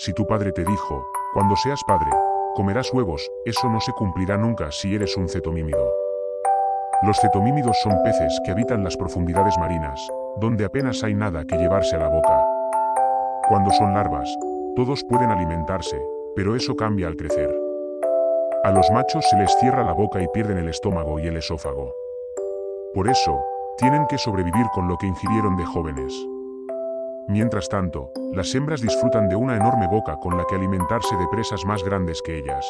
Si tu padre te dijo, cuando seas padre, comerás huevos, eso no se cumplirá nunca si eres un cetomímido. Los cetomímidos son peces que habitan las profundidades marinas, donde apenas hay nada que llevarse a la boca. Cuando son larvas, todos pueden alimentarse, pero eso cambia al crecer. A los machos se les cierra la boca y pierden el estómago y el esófago. Por eso, tienen que sobrevivir con lo que ingirieron de jóvenes. Mientras tanto, las hembras disfrutan de una enorme boca con la que alimentarse de presas más grandes que ellas.